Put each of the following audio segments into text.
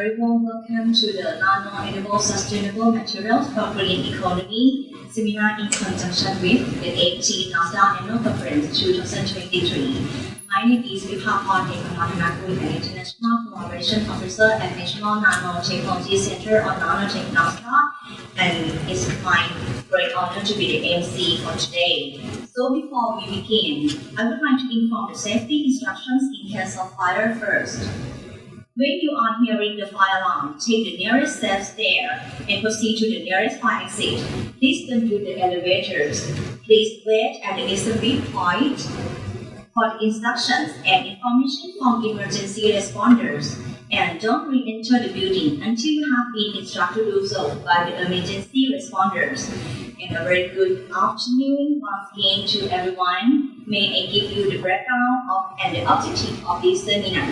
very warm welcome to the Nano-Enabled Sustainable Materials for Green Economy seminar in conjunction with the 18th NSTDA Annual Conference 2023. My name is Vipakon Ekanathanakuy, an International Collaboration Officer at National Nanotechnology Center on NANOTEC NSTDA, and it's my great honor to be the MC for today. So before we begin, I would like to inform the safety instructions in case of fire first. When you are hearing the fire alarm, take the nearest safe there and proceed to the nearest fire exit. Please don't use the elevators. Please wait at the assembly point for instructions and information from emergency responders. And don't re-enter the building until you have been instructed to do so by the emergency responders. And a very good afternoon once again to everyone. May I give you the background of and the objective of this seminar.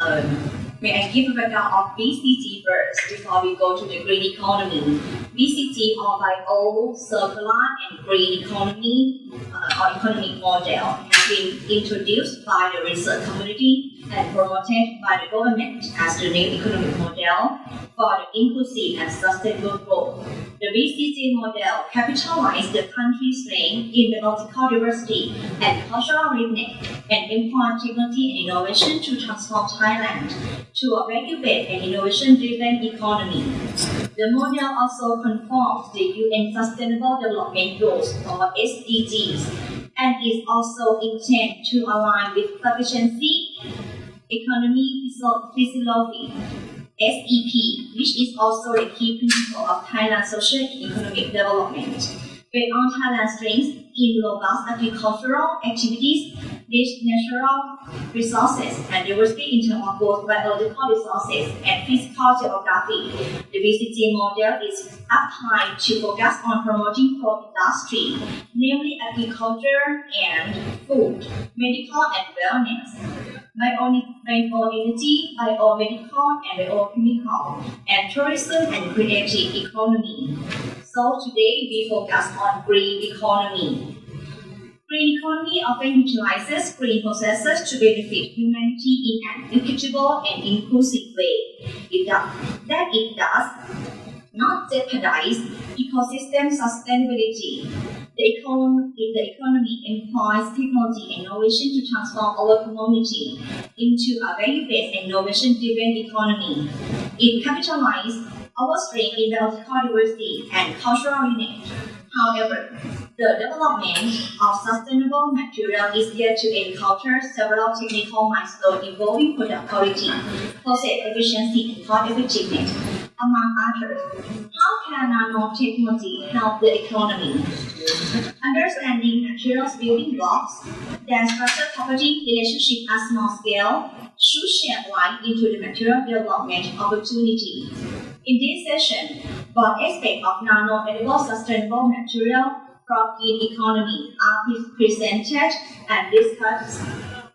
Um, May I give a background of BCG first before we go to the green economy. BCG or Bio, Circular and Green Economy uh, or Economic Model has been introduced by the research community and promoted by the government as the new economic model for inclusive and sustainable growth. The BCG model capitalizes the country's strength in diversity and cultural richness and employ technology and innovation to transform Thailand to a value-based and innovation-driven economy. The model also conforms the UN Sustainable Development Goals or SDGs and is also intended to align with sufficiency, economy, philosophy, SEP, which is also a key principle of Thailand's social economic development. Based on Thailand's strengths in robust agricultural activities, rich natural resources, and diversity in terms of both biological resources and physical geography, the BCG model is applied to focus on promoting core industry, namely agriculture and food, medical and wellness bioenergy, biomedical, and biochemical, and tourism and creative economy. So today we focus on green economy. Green economy often utilizes green processes to benefit humanity in an equitable and inclusive way. It does, that it does not jeopardize ecosystem sustainability. The economy, the economy employs technology and innovation to transform our community into a value-based innovation-driven economy. It capitalizes our strength in biological diversity and cultural unity. However, the development of sustainable material is yet to encounter several technical milestones involving product quality, process efficiency, and cost effectiveness, among others. How can nanotechnology help the economy? Understanding materials building blocks, their structure property relationship at small scale should shed light into the material development opportunity. In this session, both aspects of nano-enabled sustainable material green economy are presented and discussed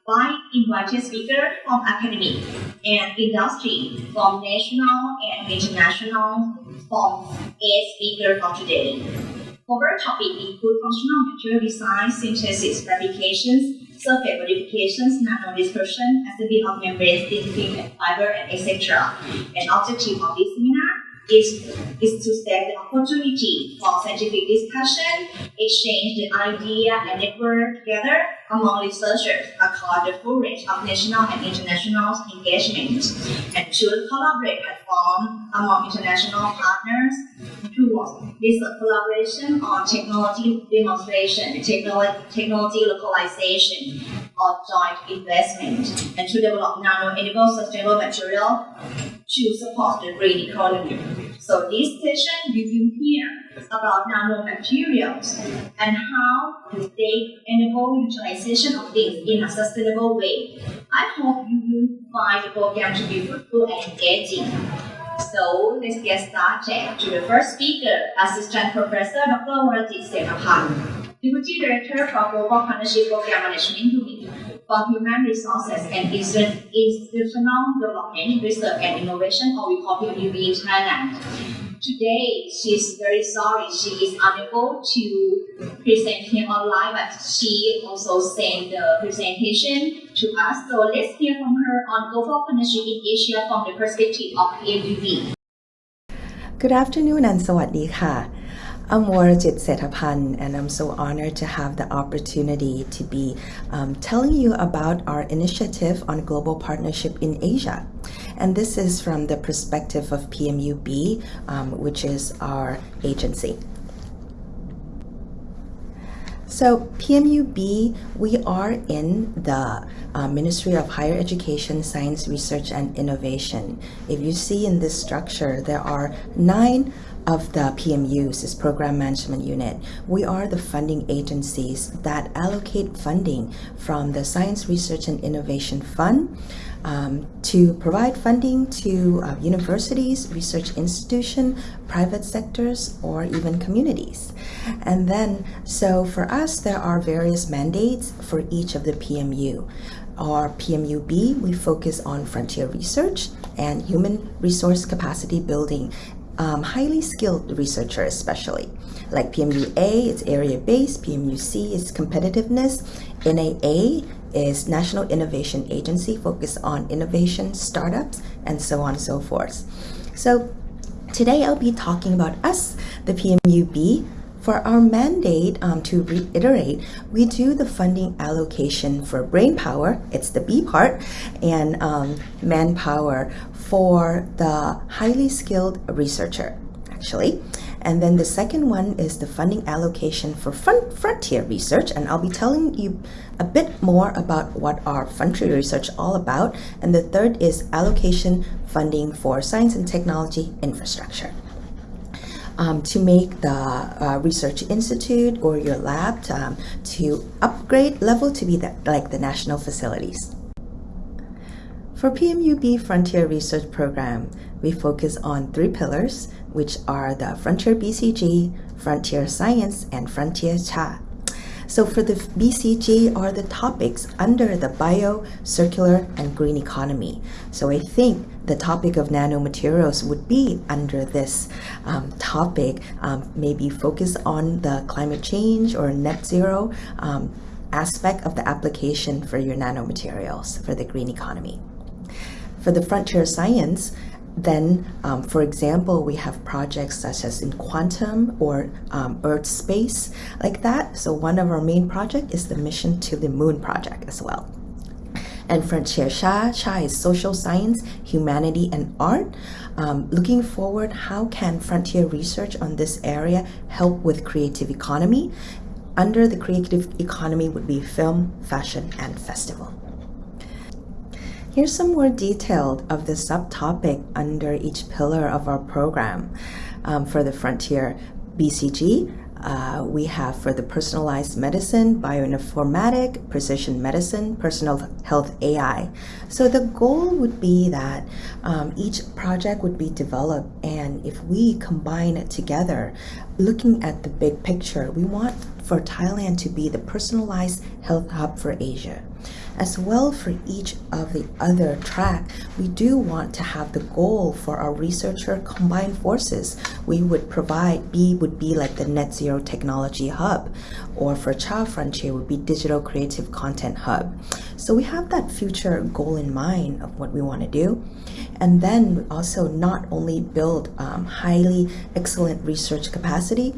by invited speakers from academic and industry from national and international from eight speakers for today. Our topic include functional material design, synthesis, fabrications, surface modifications, nano-dispersion, assembly of membranes, thin fiber, and etc. An objective of this is, is to set the opportunity for scientific discussion, exchange the idea and network together among researchers across the full range of national and international engagement, and to collaborate platform among international partners towards research collaboration on technology demonstration, technology, technology localization, or joint investment, and to develop nano-enabled sustainable material to support the green economy. So this session you will hear about nanomaterials and how to they enable utilization of these in a sustainable way. I hope you will find the program to be fruitful and engaging. So let's get started to the first speaker, Assistant Professor Dr. Warajit Senapan, Deputy Director for Global Partnership Program Management Unit for Human Resources and Institutional Development, Research and Innovation, or we call PUDB in Thailand. Today, she's very sorry she is unable to present here online, but she also sent the presentation to us. So let's hear from her on global partnership in Asia from the perspective of PMUB. Good afternoon and สวัสดีค่ะ I'm Warajit Setapan and I'm so honored to have the opportunity to be um, telling you about our initiative on global partnership in Asia. And this is from the perspective of PMUB, um, which is our agency. So PMUB, we are in the uh, Ministry of Higher Education, Science, Research and Innovation. If you see in this structure, there are nine of the PMUs, this Program Management Unit. We are the funding agencies that allocate funding from the Science, Research and Innovation Fund um, to provide funding to uh, universities, research institutions, private sectors, or even communities. And then, so for us, there are various mandates for each of the PMU. Our PMUB, we focus on frontier research and human resource capacity building um, highly skilled researchers especially. Like PMUA, it's area-based, PMUC is competitiveness, NIA is National Innovation Agency focused on innovation, startups, and so on and so forth. So today I'll be talking about us, the PMUB, for our mandate, um, to reiterate, we do the funding allocation for brain power, it's the B part, and um, manpower for the highly skilled researcher, actually. And then the second one is the funding allocation for front, frontier research. And I'll be telling you a bit more about what our frontier research all about. And the third is allocation funding for science and technology infrastructure um, to make the uh, research institute or your lab to, um, to upgrade level to be the, like the national facilities. For PMUB Frontier Research Program, we focus on three pillars, which are the Frontier BCG, Frontier Science, and Frontier SHA. So for the BCG are the topics under the bio, circular, and green economy. So I think the topic of nanomaterials would be under this um, topic, um, maybe focus on the climate change or net zero um, aspect of the application for your nanomaterials for the green economy. For the frontier science, then, um, for example, we have projects such as in quantum or um, Earth space like that. So one of our main project is the Mission to the Moon project as well. And Frontier Sha, Sha is social science, humanity, and art. Um, looking forward, how can frontier research on this area help with creative economy? Under the creative economy would be film, fashion, and festival. Here's some more detail of the subtopic under each pillar of our program. Um, for the Frontier BCG, uh, we have for the personalized medicine, bioinformatic, precision medicine, personal health AI. So the goal would be that um, each project would be developed and if we combine it together, looking at the big picture, we want for Thailand to be the personalized health hub for Asia. As well for each of the other track, we do want to have the goal for our researcher combined forces. We would provide, B would be like the net zero technology hub, or for Child Frontier would be digital creative content hub. So we have that future goal in mind of what we want to do. And then we also not only build um, highly excellent research capacity,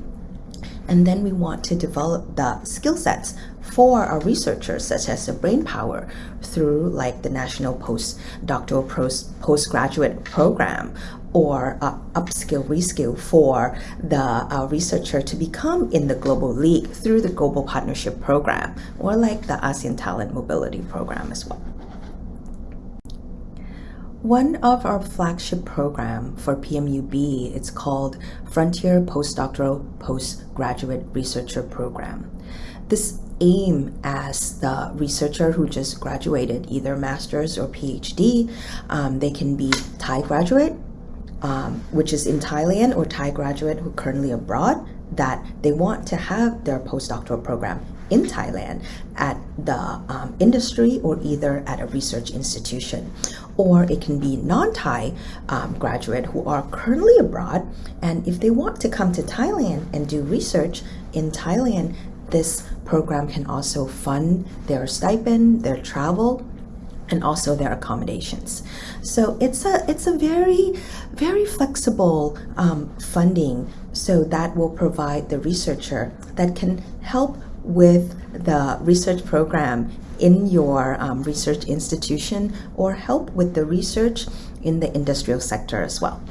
and then we want to develop the skill sets for our researchers, such as the brain power through like the National Postdoctoral Post Postgraduate Program or uh, upskill, reskill for the uh, researcher to become in the Global League through the Global Partnership Program or like the ASEAN Talent Mobility Program as well. One of our flagship program for PMUB, it's called Frontier Postdoctoral Postgraduate Researcher Program. This aim as the researcher who just graduated either master's or PhD. Um, they can be Thai graduate, um, which is in Thailand, or Thai graduate who currently abroad that they want to have their postdoctoral program in Thailand at the um, industry or either at a research institution. Or it can be non-Thai um, graduate who are currently abroad and if they want to come to Thailand and do research in Thailand, this program can also fund their stipend, their travel, and also their accommodations. So it's a it's a very very flexible um, funding. So that will provide the researcher that can help with the research program in your um, research institution or help with the research in the industrial sector as well.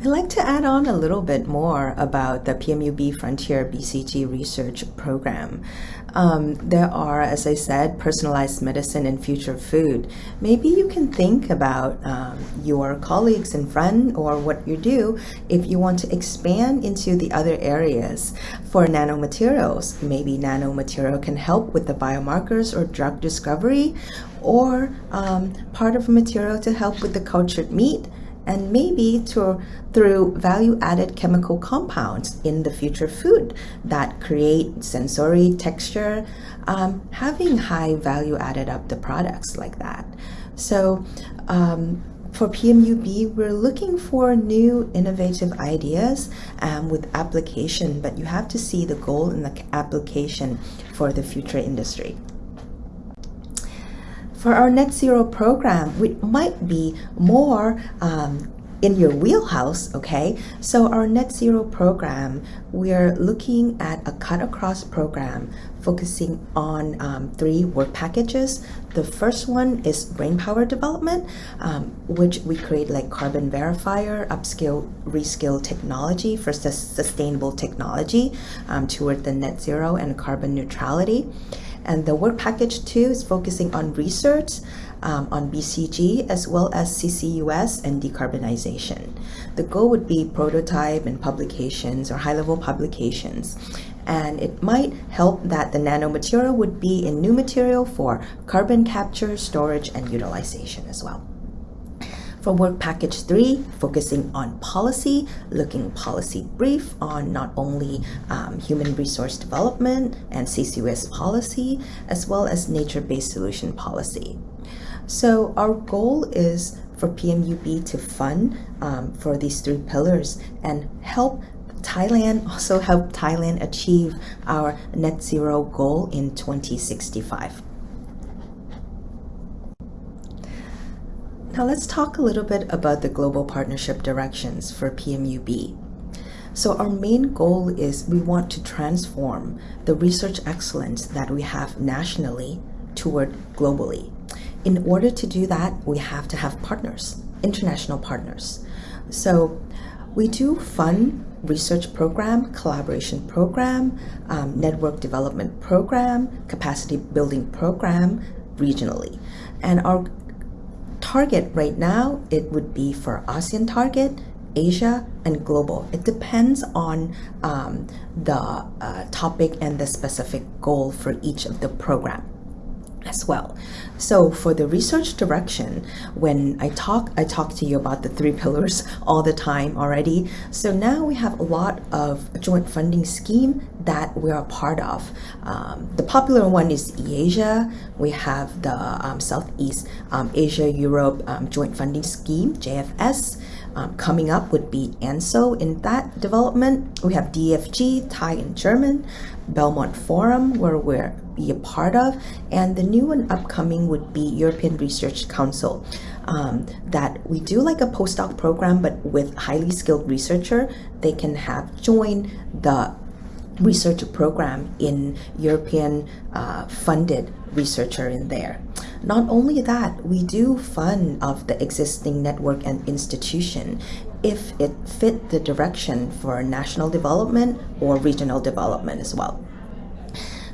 I'd like to add on a little bit more about the PMUB Frontier BCG Research Program. Um, there are, as I said, personalized medicine and future food. Maybe you can think about um, your colleagues and friends or what you do if you want to expand into the other areas. For nanomaterials, maybe nanomaterial can help with the biomarkers or drug discovery or um, part of a material to help with the cultured meat and maybe to, through value-added chemical compounds in the future food that create sensory texture, um, having high value added up the products like that. So um, for PMUB, we're looking for new innovative ideas um, with application, but you have to see the goal in the application for the future industry. For our net zero program, which might be more um, in your wheelhouse, okay? So our net zero program, we're looking at a cut across program focusing on um, three work packages. The first one is brain power development, um, which we create like carbon verifier, upskill, reskill technology for sustainable technology um, toward the net zero and carbon neutrality. And the work package two is focusing on research um, on BCG as well as CCUS and decarbonization. The goal would be prototype and publications or high-level publications. And it might help that the nanomaterial would be a new material for carbon capture, storage, and utilization as well. For work package three, focusing on policy, looking policy brief on not only um, human resource development and CCUS policy, as well as nature-based solution policy. So our goal is for PMUB to fund um, for these three pillars and help Thailand, also help Thailand achieve our net zero goal in 2065. Now let's talk a little bit about the global partnership directions for PMUB. So our main goal is we want to transform the research excellence that we have nationally toward globally. In order to do that, we have to have partners, international partners. So we do fund research program, collaboration program, um, network development program, capacity building program regionally. And our target right now, it would be for ASEAN target, Asia, and global. It depends on um, the uh, topic and the specific goal for each of the program as well. So for the research direction, when I talk, I talk to you about the three pillars all the time already. So now we have a lot of joint funding scheme that we are part of. Um, the popular one is EASIA. We have the um, Southeast um, Asia Europe um, Joint Funding Scheme, JFS. Um, coming up would be ANSO in that development. We have DFG, Thai and German, Belmont Forum, where we're be a part of. And the new and upcoming would be European Research Council. Um, that we do like a postdoc program, but with highly skilled researcher, they can have join the research program in European uh, funded researcher in there. Not only that, we do fund of the existing network and institution if it fit the direction for national development or regional development as well.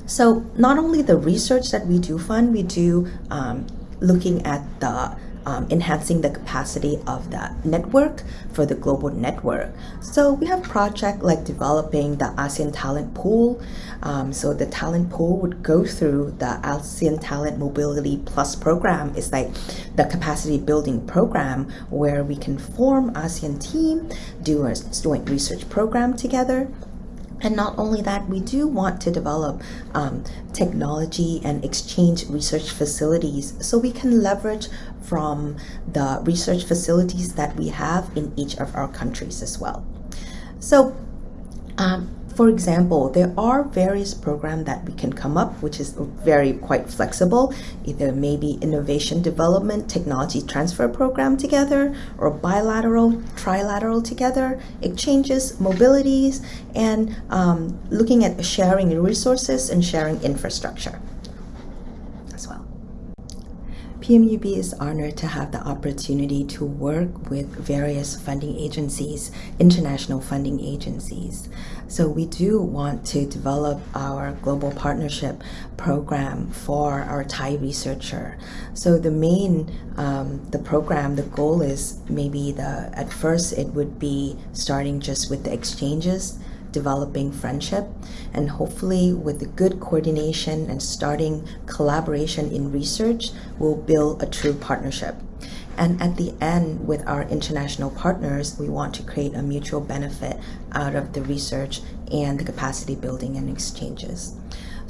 So not only the research that we do fund, we do um, looking at the um, enhancing the capacity of the network for the global network. So we have project like developing the ASEAN Talent Pool. Um, so the talent pool would go through the ASEAN Talent Mobility Plus program. It's like the capacity building program where we can form ASEAN team, do a joint research program together, And not only that, we do want to develop um, technology and exchange research facilities so we can leverage from the research facilities that we have in each of our countries as well. So, um, for example, there are various programs that we can come up, which is very quite flexible. Either maybe innovation development, technology transfer program together, or bilateral, trilateral together, exchanges, mobilities, and um, looking at sharing resources and sharing infrastructure as well. PMUB is honored to have the opportunity to work with various funding agencies, international funding agencies. So we do want to develop our global partnership program for our Thai researcher. So the main, um, the program, the goal is maybe the, at first it would be starting just with the exchanges developing friendship and hopefully with good coordination and starting collaboration in research we'll build a true partnership. And at the end with our international partners we want to create a mutual benefit out of the research and the capacity building and exchanges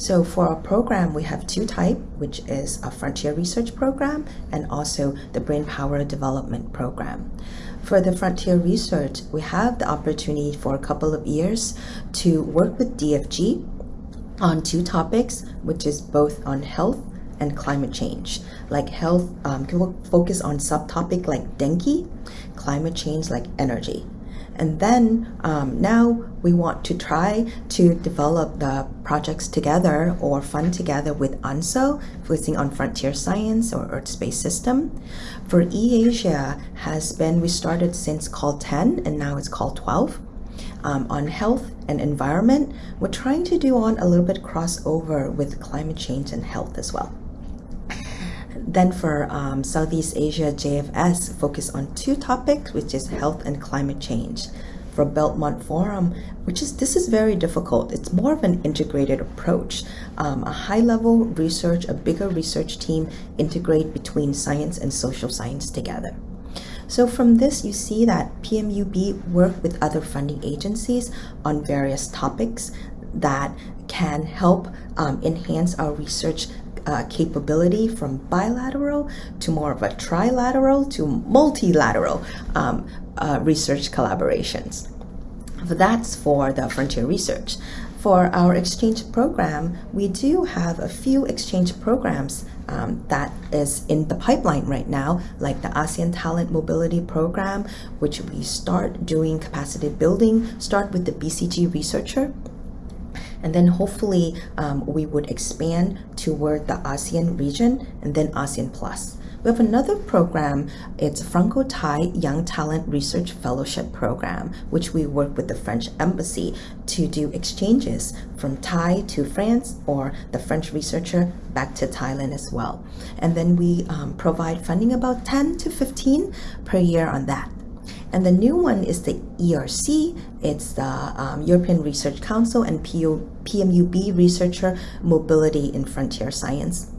so for our program, we have two type, which is a frontier research program and also the brain power development program. For the frontier research, we have the opportunity for a couple of years to work with DFG on two topics, which is both on health and climate change. Like health, um, focus on subtopic like dengue, climate change like energy. And then um, now we want to try to develop the projects together or fund together with ANSO, focusing on frontier science or Earth space system. For eAsia has been, we started since call 10 and now it's call 12. Um, on health and environment, we're trying to do on a little bit crossover with climate change and health as well. Then for um, Southeast Asia JFS, focus on two topics, which is health and climate change. For Belmont Forum, which is this is very difficult. It's more of an integrated approach. Um, a high-level research, a bigger research team integrate between science and social science together. So from this, you see that PMUB work with other funding agencies on various topics that can help um, enhance our research uh, capability from bilateral to more of a trilateral to multilateral um, uh, research collaborations. That's for the frontier research. For our exchange program, we do have a few exchange programs um, that is in the pipeline right now, like the ASEAN Talent Mobility Program, which we start doing capacity building, start with the BCG researcher, and then hopefully um, we would expand toward the ASEAN region and then ASEAN Plus. We have another program, it's Franco-Thai Young Talent Research Fellowship Program, which we work with the French Embassy to do exchanges from Thai to France or the French researcher back to Thailand as well. And then we um, provide funding about 10 to 15 per year on that. And the new one is the ERC. It's the um, European Research Council and PO, PMUB Researcher Mobility in Frontier Science.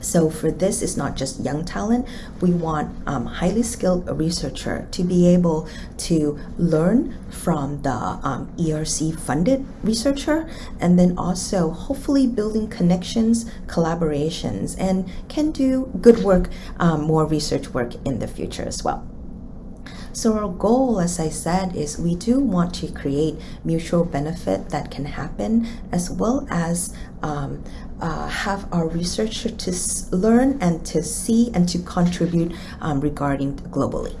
So for this, it's not just young talent. We want um, highly skilled researcher to be able to learn from the um, ERC funded researcher and then also hopefully building connections, collaborations, and can do good work, um, more research work in the future as well. So our goal, as I said, is we do want to create mutual benefit that can happen as well as um, uh, have our researcher to learn and to see and to contribute um, regarding globally.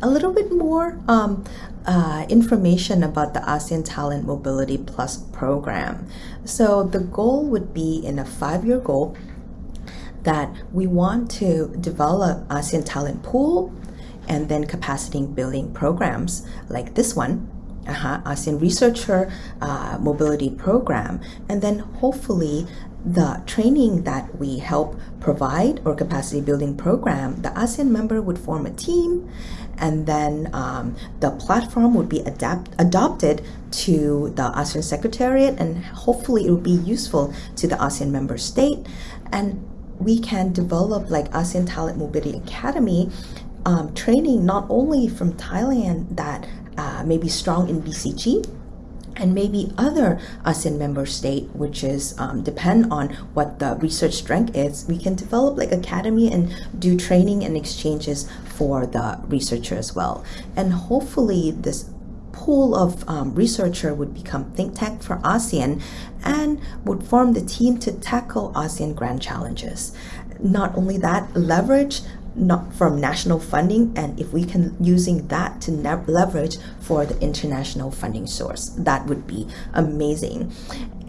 A little bit more um, uh, information about the ASEAN Talent Mobility Plus program. So the goal would be in a five-year goal that we want to develop ASEAN talent pool and then capacity building programs like this one, uh -huh, ASEAN Researcher uh, Mobility Program, and then hopefully the training that we help provide or capacity building program, the ASEAN member would form a team and then um, the platform would be adapt adopted to the ASEAN Secretariat and hopefully it will be useful to the ASEAN member state and we can develop like ASEAN Talent Mobility Academy um, training not only from Thailand that uh, maybe strong in BCG and maybe other ASEAN member state, which is um, depend on what the research strength is, we can develop like academy and do training and exchanges for the researcher as well. And hopefully this pool of um, researcher would become think tank for ASEAN and would form the team to tackle ASEAN grand challenges. Not only that, leverage not from national funding and if we can using that to leverage for the international funding source that would be amazing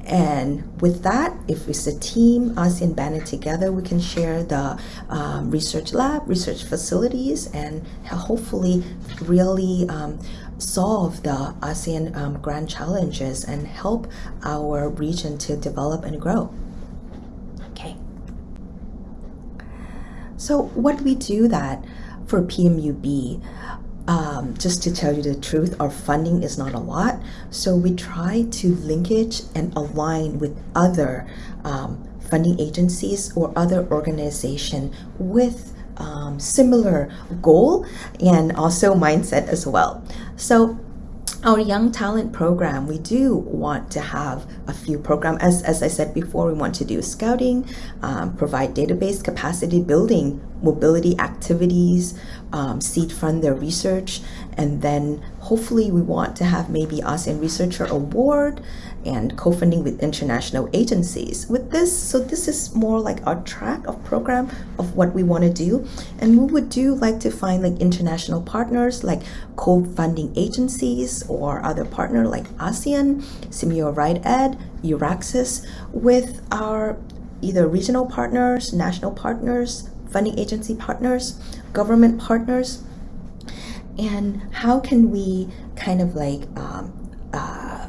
and with that if it's a team ASEAN banded together we can share the um, research lab research facilities and hopefully really um, solve the ASEAN um, grand challenges and help our region to develop and grow okay so what we do that for PMUB, um, just to tell you the truth, our funding is not a lot. So we try to linkage and align with other um, funding agencies or other organization with um, similar goal and also mindset as well. So our young talent program we do want to have a few programs as, as i said before we want to do scouting um, provide database capacity building mobility activities um, seed fund their research and then hopefully we want to have maybe ASEAN Researcher Award and co-funding with international agencies. With this so this is more like our track of program of what we want to do. And we would do like to find like international partners like co-funding agencies or other partner like ASEAN, Simeo Right Ed, EURAXESS with our either regional partners, national partners, funding agency partners, government partners, and how can we kind of like um, uh,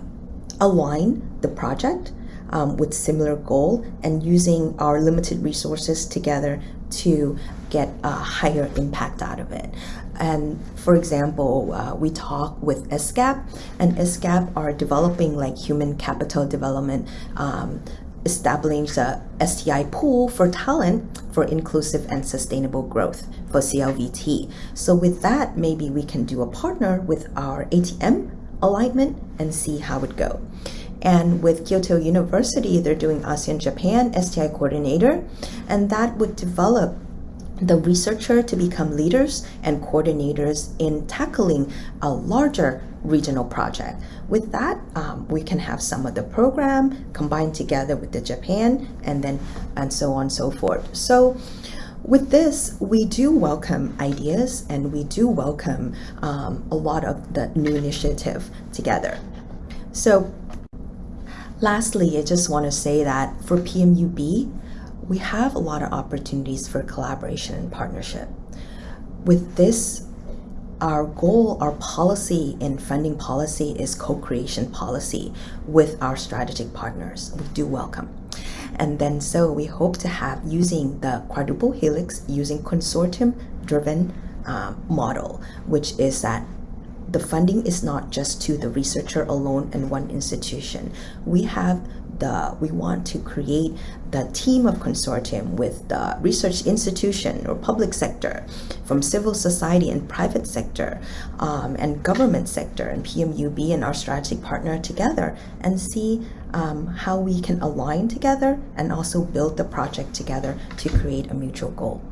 align the project um, with similar goal and using our limited resources together to get a higher impact out of it. And for example, uh, we talk with ESCAP, and ESCAP are developing like human capital development um, establishing the STI pool for talent for inclusive and sustainable growth for CLVT. So with that, maybe we can do a partner with our ATM alignment and see how it go. And with Kyoto University, they're doing ASEAN Japan STI coordinator, and that would develop the researcher to become leaders and coordinators in tackling a larger regional project. With that, um, we can have some of the program combined together with the Japan and then and so on and so forth. So with this, we do welcome ideas and we do welcome um, a lot of the new initiative together. So lastly, I just want to say that for PMUB, we have a lot of opportunities for collaboration and partnership. With this, our goal, our policy in funding policy is co-creation policy with our strategic partners. We do welcome. And then so we hope to have using the quadruple helix using consortium driven um, model, which is that the funding is not just to the researcher alone and one institution. We have the we want to create the team of consortium with the research institution or public sector from civil society and private sector um, and government sector and PMUB and our strategic partner together and see um, how we can align together and also build the project together to create a mutual goal.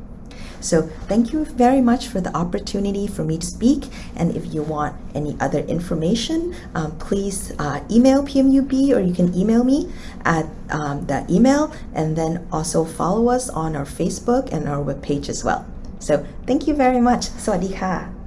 So thank you very much for the opportunity for me to speak. And if you want any other information, um, please uh, email PMUB or you can email me at um, the email and then also follow us on our Facebook and our webpage as well. So thank you very much. สวัสดีค่ะ